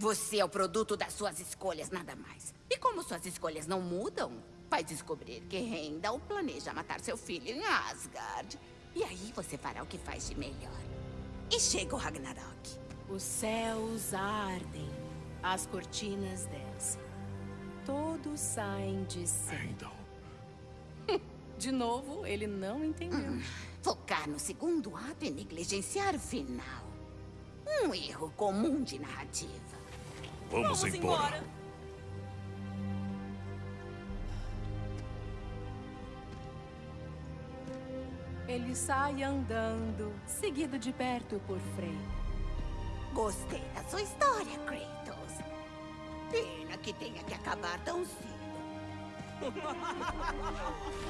Você é o produto das suas escolhas, nada mais. E como suas escolhas não mudam, vai descobrir que Heimdall planeja matar seu filho em Asgard. E aí você fará o que faz de melhor. E chega o Ragnarok. Os céus ardem, as cortinas descem. Todos saem de cena. Heimdall. De novo, ele não entendeu. Focar no segundo ato e negligenciar o final. Um erro comum de narrativa. Vamos, embora. Ele sai andando, seguido de perto por Frey. Gostei da sua história, Kratos. Pena que tenha que acabar tão cedo.